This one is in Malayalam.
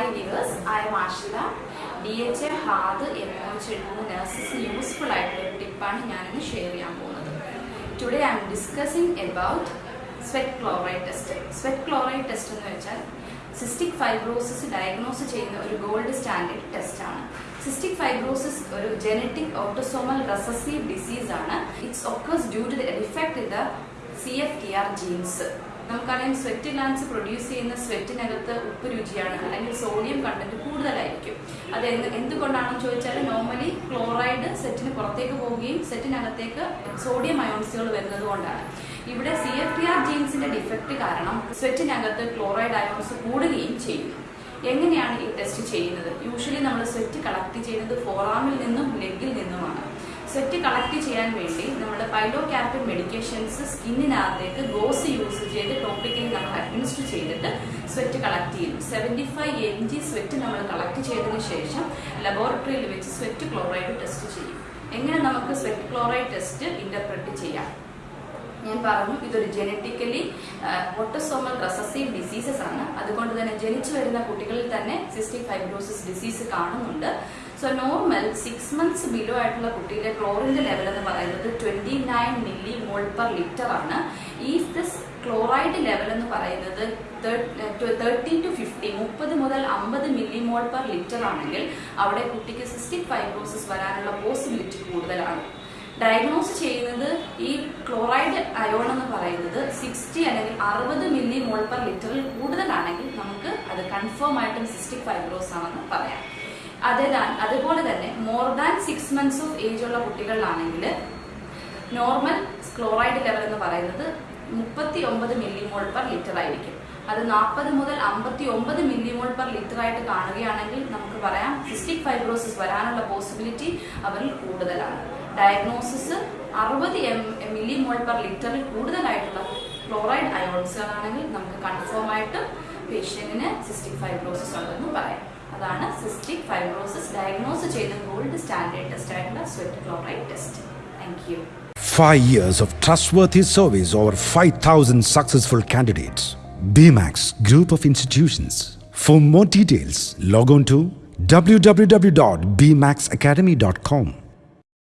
Hi viewers I am Ashitha D H A ഹാദ് എന്നോ ഒ നേഴ്സസ് യൂസ്ഫുൾ ആയിട്ടുള്ള ടിപ്പാണ് ഞാനിന്ന് ഷെയർ ചെയ്യാൻ പോകുന്നത്. Today I'm discussing about sweat chloride test sweat chloride test എന്ന് വെച്ചാൽ സിസ്റ്റിക് ഫൈബ്രോസിസ് ഡയഗ്നോസ് ചെയ്യുന്ന ഒരു ഗോൾഡ് സ്റ്റാൻഡേർഡ് ടെസ്റ്റ് ആണ്. സിസ്റ്റിക് ഫൈബ്രോസിസ് ഒരു ജനറ്റിക് ഓട്ടോസോമൽ റെസസീവ് ഡിസീസ് ആണ്. It's occurs due to the defect in the C F T R genes നമുക്കറിയാം സ്വെറ്റ് ഗ്ലാൻസ് പ്രൊഡ്യൂസ് ചെയ്യുന്ന സ്വെറ്റിനകത്ത് ഉപ്പ് രുചിയാണ് അല്ലെങ്കിൽ സോഡിയം കണ്ടന്റ് കൂടുതലായിരിക്കും. അത് എന്ത് എന്തുകൊണ്ടാണെന്ന് ചോദിച്ചാൽ നോർമലി ക്ലോറൈഡ് സെറ്റിന് പുറത്തേക്ക് പോവുകയും സെറ്റിനകത്തേക്ക് സോഡിയം അയോൺസുകൾ വരുന്നത് കൊണ്ടാണ്. ഇവിടെ സി എഫ് ടി ആർ ജീൻസിന്റെ ഡിഫക്റ്റ് കാരണം സ്വെറ്റിനകത്ത് ക്ലോറൈഡ് അയോൺസ് കൂടുകയും ചെയ്യുന്നു എങ്ങനെയാണ് ഈ ടെസ്റ്റ് ചെയ്യുന്നത്? യൂഷ്വലി നമ്മൾ സ്വെറ്റ് കളക്ട് ചെയ്യുന്നത് ഫോറാമിൽ നിന്നും സ്വെറ്റ് കളക്ട് ചെയ്യാൻ വേണ്ടി നമ്മൾ പൈലോ ക്യാപ്റ്റൻ മെഡിക്കേഷൻസ് സ്കിന്നിനകത്തേക്ക് ഗോസ് യൂസ് ചെയ്ത് ടോപ്പിക്കലി നമ്മൾ അഡ്മിനിസ്റ്റർ ചെയ്തിട്ട് സ്വെറ്റ് കളക്ട് ചെയ്യും seventy five M G sweat നമ്മൾ കളക്ട് ചെയ്തതിന് ശേഷം ലബോറട്ടറിയിൽ വെച്ച് സ്വെറ്റ് ക്ലോറൈഡ് ടെസ്റ്റ് ചെയ്യും. എങ്ങനെ നമുക്ക് സ്വെറ്റ് ക്ലോറൈഡ് ടെസ്റ്റ് ഇന്റർപ്രറ്റ് ചെയ്യാം? ഞാൻ പറഞ്ഞു ഇതൊരു ജനറ്റിക്കലി ഓട്ടോസോമൽ റെസസീവ് ഡിസീസസ് ആണ്. അതുകൊണ്ട് തന്നെ ജനിച്ചു വരുന്ന കുട്ടികളിൽ തന്നെ സിസ്റ്റിക് ഫൈബ്രോസിസ് ഡിസീസ് കാണുന്നുണ്ട്. So normal six months below ആയിട്ടുള്ള കുട്ടിയുടെ ക്ലോറിന്റെ ലെവൽ എന്ന് പറയുന്നത് twenty nine millimole per litre ആണ്. ഈ ദിസ് ക്ലോറൈഡ് ലെവൽ എന്ന് പറയുന്നത് തേർട്ടി ടു ഫിഫ്റ്റി മുപ്പത് മുതൽ അമ്പത് മില്ലി മോൾ പെർ ലിറ്റർ ആണെങ്കിൽ അവിടെ കുട്ടിക്ക് സിസ്റ്റിക് ഫൈബ്രോസിസ് വരാനുള്ള പോസിബിലിറ്റി കൂടുതലാണ്. ഡയഗ്നോസ് ചെയ്യുന്നത് ഈ ക്ലോറൈഡ് അയോൺ എന്ന് പറയുന്നത് സിക്സ്റ്റി അല്ലെങ്കിൽ അറുപത് മില്ലി മോൾ പെർ ലിറ്ററിൽ കൂടുതലാണെങ്കിൽ നമുക്ക് അത് കൺഫേം ആയിട്ടും സിസ്റ്റിക് ഫൈബ്രോസ് ആണെന്ന് പറയാം. അതുപോലെ തന്നെ more than six months of age ഉള്ള കുട്ടികളിലാണെങ്കിൽ നോർമൽ ക്ലോറൈഡ് ലെവൽ എന്ന് പറയുന്നത് മുപ്പത്തി ഒമ്പത് മില്ലി മോൾ പെർ ലിറ്റർ ആയിരിക്കും. അത് നാൽപ്പത് മുതൽ അമ്പത്തി ഒമ്പത് മില്ലി മോൾ പെർ ലിറ്റർ ആയിട്ട് കാണുകയാണെങ്കിൽ നമുക്ക് പറയാം സിസ്റ്റിക് ഫൈബ്രോസിസ് വരാനുള്ള പോസിബിലിറ്റി അവരിൽ കൂടുതലാണ്. ഡയഗ്നോസിസ് അറുപത് എം മില്ലി മോൾ പെർ ലിറ്ററിൽ കൂടുതലായിട്ടുള്ള ക്ലോറൈഡ് അയോൺസുകളാണെങ്കിൽ നമുക്ക് കൺഫേം ആയിട്ടും പേഷ്യന്റിന് സിസ്റ്റിക് ഫൈബ്രോസിസ് ഉണ്ടെന്ന് പറയാം അതാണ് സിസ്റ്റിക് ഫൈബ്രോസിസ് ഡയഗ്നോസ് ചെയ്ത ഗോൾഡ് സ്റ്റാൻഡേർഡ് ടെസ്റ്റ് ആയിട്ടുള്ള sweat chloride test thank you Five years of trustworthy service over 5,000 successful candidates. BMAX Group of Institutions. For more details, log on to www.bmaxacademy.com.